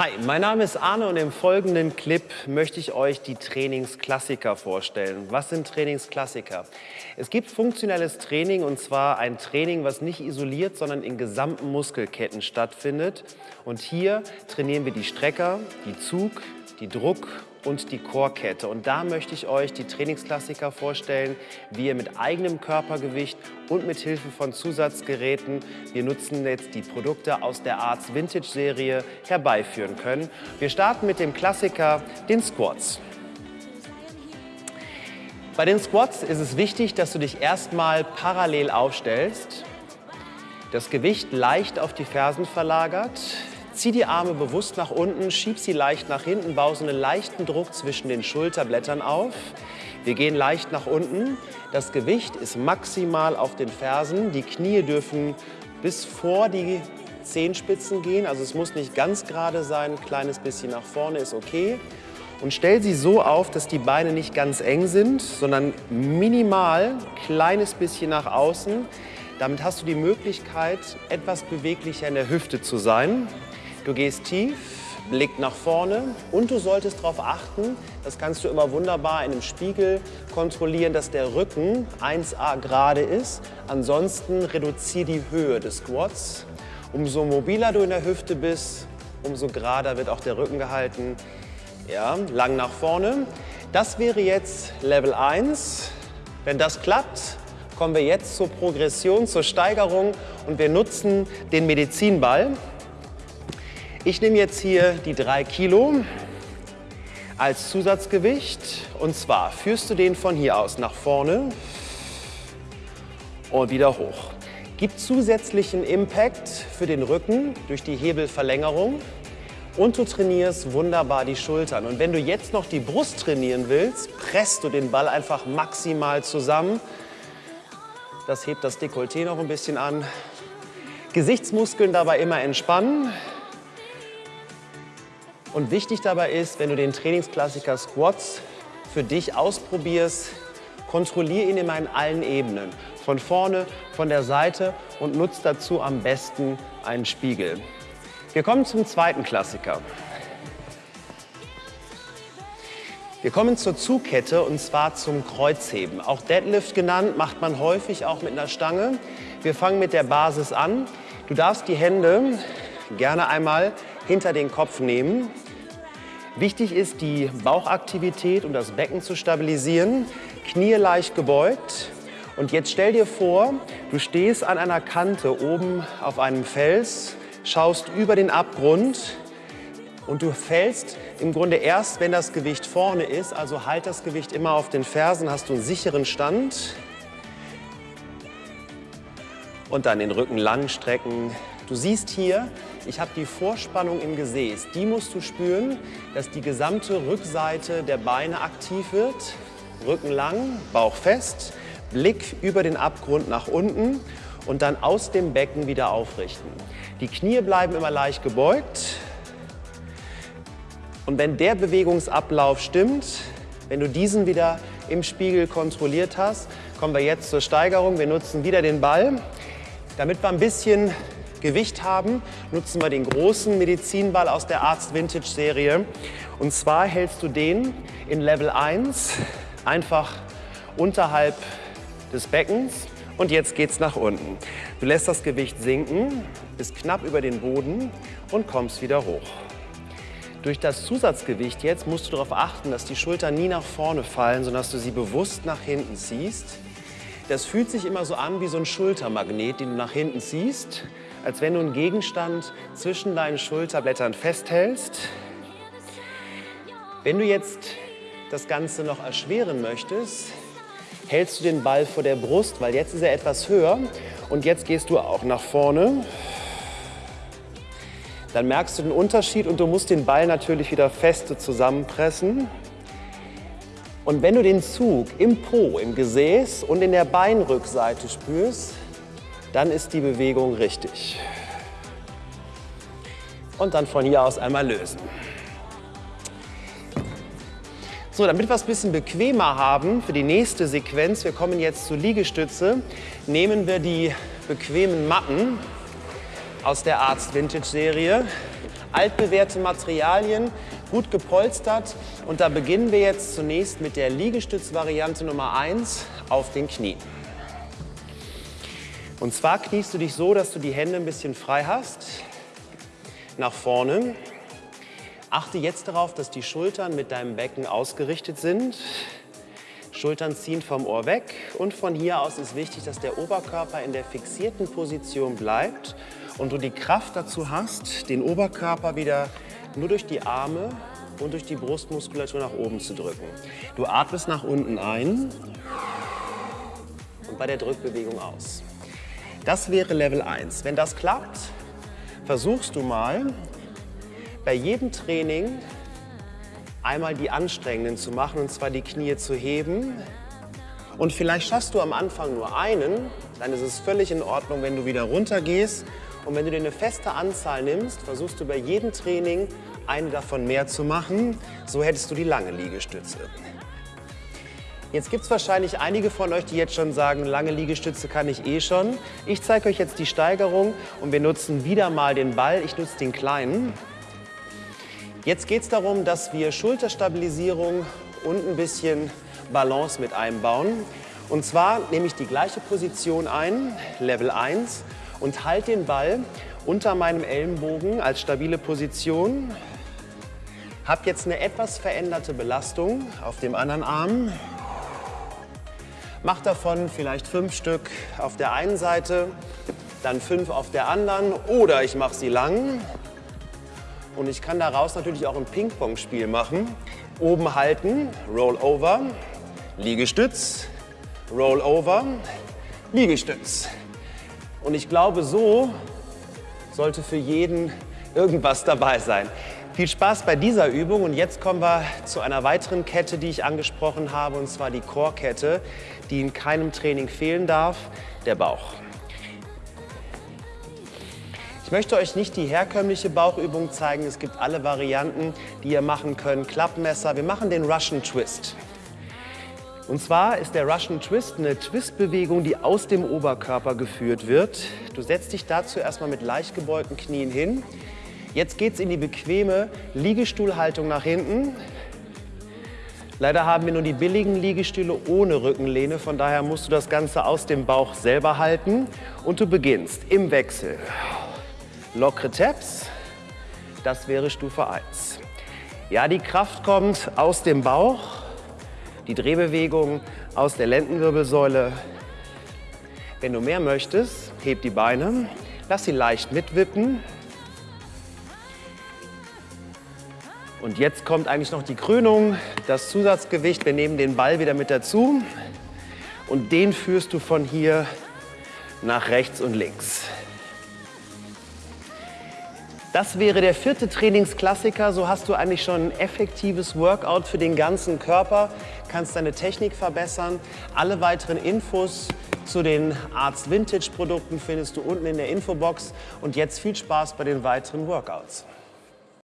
Hi, mein Name ist Arne und im folgenden Clip möchte ich euch die Trainingsklassiker vorstellen. Was sind Trainingsklassiker? Es gibt funktionelles Training und zwar ein Training, was nicht isoliert, sondern in gesamten Muskelketten stattfindet. Und hier trainieren wir die Strecker, die Zug, die Druck und die Chorkette. Und da möchte ich euch die Trainingsklassiker vorstellen, wie ihr mit eigenem Körpergewicht und mit Hilfe von Zusatzgeräten, wir nutzen jetzt die Produkte aus der Arts Vintage Serie, herbeiführen können. Wir starten mit dem Klassiker, den Squats. Bei den Squats ist es wichtig, dass du dich erstmal parallel aufstellst, das Gewicht leicht auf die Fersen verlagert, Zieh die Arme bewusst nach unten, schieb sie leicht nach hinten, bau so einen leichten Druck zwischen den Schulterblättern auf. Wir gehen leicht nach unten. Das Gewicht ist maximal auf den Fersen. Die Knie dürfen bis vor die Zehenspitzen gehen. Also es muss nicht ganz gerade sein, ein kleines bisschen nach vorne ist okay. Und stell sie so auf, dass die Beine nicht ganz eng sind, sondern minimal, kleines bisschen nach außen. Damit hast du die Möglichkeit, etwas beweglicher in der Hüfte zu sein. Du gehst tief, Blick nach vorne und du solltest darauf achten, das kannst du immer wunderbar in einem Spiegel kontrollieren, dass der Rücken 1a gerade ist. Ansonsten reduziere die Höhe des Squats. Umso mobiler du in der Hüfte bist, umso gerader wird auch der Rücken gehalten. Ja, lang nach vorne. Das wäre jetzt Level 1. Wenn das klappt, kommen wir jetzt zur Progression, zur Steigerung und wir nutzen den Medizinball. Ich nehme jetzt hier die drei Kilo als Zusatzgewicht und zwar führst du den von hier aus nach vorne und wieder hoch. Gib zusätzlichen Impact für den Rücken durch die Hebelverlängerung und du trainierst wunderbar die Schultern. Und wenn du jetzt noch die Brust trainieren willst, presst du den Ball einfach maximal zusammen. Das hebt das Dekolleté noch ein bisschen an. Gesichtsmuskeln dabei immer entspannen. Und wichtig dabei ist, wenn du den Trainingsklassiker Squats für dich ausprobierst, kontrolliere ihn immer in allen Ebenen. Von vorne, von der Seite und nutze dazu am besten einen Spiegel. Wir kommen zum zweiten Klassiker. Wir kommen zur Zugkette und zwar zum Kreuzheben. Auch Deadlift genannt, macht man häufig auch mit einer Stange. Wir fangen mit der Basis an. Du darfst die Hände gerne einmal hinter den Kopf nehmen. Wichtig ist, die Bauchaktivität und das Becken zu stabilisieren. Knie leicht gebeugt. Und jetzt stell dir vor, du stehst an einer Kante oben auf einem Fels, schaust über den Abgrund und du fällst im Grunde erst, wenn das Gewicht vorne ist. Also halt das Gewicht immer auf den Fersen, hast du einen sicheren Stand. Und dann den Rücken lang strecken, Du siehst hier, ich habe die Vorspannung im Gesäß. Die musst du spüren, dass die gesamte Rückseite der Beine aktiv wird. Rücken lang, Bauch fest, Blick über den Abgrund nach unten und dann aus dem Becken wieder aufrichten. Die Knie bleiben immer leicht gebeugt. Und wenn der Bewegungsablauf stimmt, wenn du diesen wieder im Spiegel kontrolliert hast, kommen wir jetzt zur Steigerung. Wir nutzen wieder den Ball, damit wir ein bisschen Gewicht haben, nutzen wir den großen Medizinball aus der Arzt Vintage Serie. Und zwar hältst du den in Level 1 einfach unterhalb des Beckens und jetzt geht's nach unten. Du lässt das Gewicht sinken, bist knapp über den Boden und kommst wieder hoch. Durch das Zusatzgewicht jetzt musst du darauf achten, dass die Schultern nie nach vorne fallen, sondern dass du sie bewusst nach hinten ziehst. Das fühlt sich immer so an wie so ein Schultermagnet, den du nach hinten ziehst als wenn du einen Gegenstand zwischen deinen Schulterblättern festhältst. Wenn du jetzt das Ganze noch erschweren möchtest, hältst du den Ball vor der Brust, weil jetzt ist er etwas höher und jetzt gehst du auch nach vorne. Dann merkst du den Unterschied und du musst den Ball natürlich wieder feste zusammenpressen. Und wenn du den Zug im Po, im Gesäß und in der Beinrückseite spürst, dann ist die Bewegung richtig. Und dann von hier aus einmal lösen. So, damit wir es ein bisschen bequemer haben für die nächste Sequenz, wir kommen jetzt zur Liegestütze, nehmen wir die bequemen Matten aus der Arzt Vintage Serie. altbewährte Materialien, gut gepolstert. Und da beginnen wir jetzt zunächst mit der Liegestützvariante Nummer 1 auf den Knien. Und zwar kniest du dich so, dass du die Hände ein bisschen frei hast, nach vorne. Achte jetzt darauf, dass die Schultern mit deinem Becken ausgerichtet sind. Schultern ziehen vom Ohr weg und von hier aus ist wichtig, dass der Oberkörper in der fixierten Position bleibt und du die Kraft dazu hast, den Oberkörper wieder nur durch die Arme und durch die Brustmuskulatur nach oben zu drücken. Du atmest nach unten ein und bei der Drückbewegung aus. Das wäre Level 1. Wenn das klappt, versuchst du mal bei jedem Training einmal die anstrengenden zu machen, und zwar die Knie zu heben. Und vielleicht schaffst du am Anfang nur einen, dann ist es völlig in Ordnung, wenn du wieder runtergehst. Und wenn du dir eine feste Anzahl nimmst, versuchst du bei jedem Training eine davon mehr zu machen. So hättest du die lange Liegestütze. Jetzt gibt es wahrscheinlich einige von euch, die jetzt schon sagen, lange Liegestütze kann ich eh schon. Ich zeige euch jetzt die Steigerung und wir nutzen wieder mal den Ball. Ich nutze den kleinen. Jetzt geht es darum, dass wir Schulterstabilisierung und ein bisschen Balance mit einbauen. Und zwar nehme ich die gleiche Position ein, Level 1, und halte den Ball unter meinem Ellenbogen als stabile Position. Habe jetzt eine etwas veränderte Belastung auf dem anderen Arm. Mach davon vielleicht fünf Stück auf der einen Seite, dann fünf auf der anderen oder ich mache sie lang und ich kann daraus natürlich auch ein Ping-Pong-Spiel machen. Oben halten, Roll over, Liegestütz, Roll over, Liegestütz. Und ich glaube, so sollte für jeden irgendwas dabei sein. Viel Spaß bei dieser Übung und jetzt kommen wir zu einer weiteren Kette, die ich angesprochen habe, und zwar die Core-Kette, die in keinem Training fehlen darf, der Bauch. Ich möchte euch nicht die herkömmliche Bauchübung zeigen. Es gibt alle Varianten, die ihr machen könnt. Klappmesser. Wir machen den Russian Twist. Und zwar ist der Russian Twist eine Twistbewegung, die aus dem Oberkörper geführt wird. Du setzt dich dazu erstmal mit leicht gebeugten Knien hin. Jetzt geht es in die bequeme Liegestuhlhaltung nach hinten. Leider haben wir nur die billigen Liegestühle ohne Rückenlehne, von daher musst du das Ganze aus dem Bauch selber halten. Und du beginnst im Wechsel lockere Taps. Das wäre Stufe 1. Ja, die Kraft kommt aus dem Bauch, die Drehbewegung aus der Lendenwirbelsäule. Wenn du mehr möchtest, heb die Beine, lass sie leicht mitwippen. Und jetzt kommt eigentlich noch die Krönung, das Zusatzgewicht. Wir nehmen den Ball wieder mit dazu und den führst du von hier nach rechts und links. Das wäre der vierte Trainingsklassiker. So hast du eigentlich schon ein effektives Workout für den ganzen Körper, kannst deine Technik verbessern. Alle weiteren Infos zu den Arzt Vintage Produkten findest du unten in der Infobox. Und jetzt viel Spaß bei den weiteren Workouts.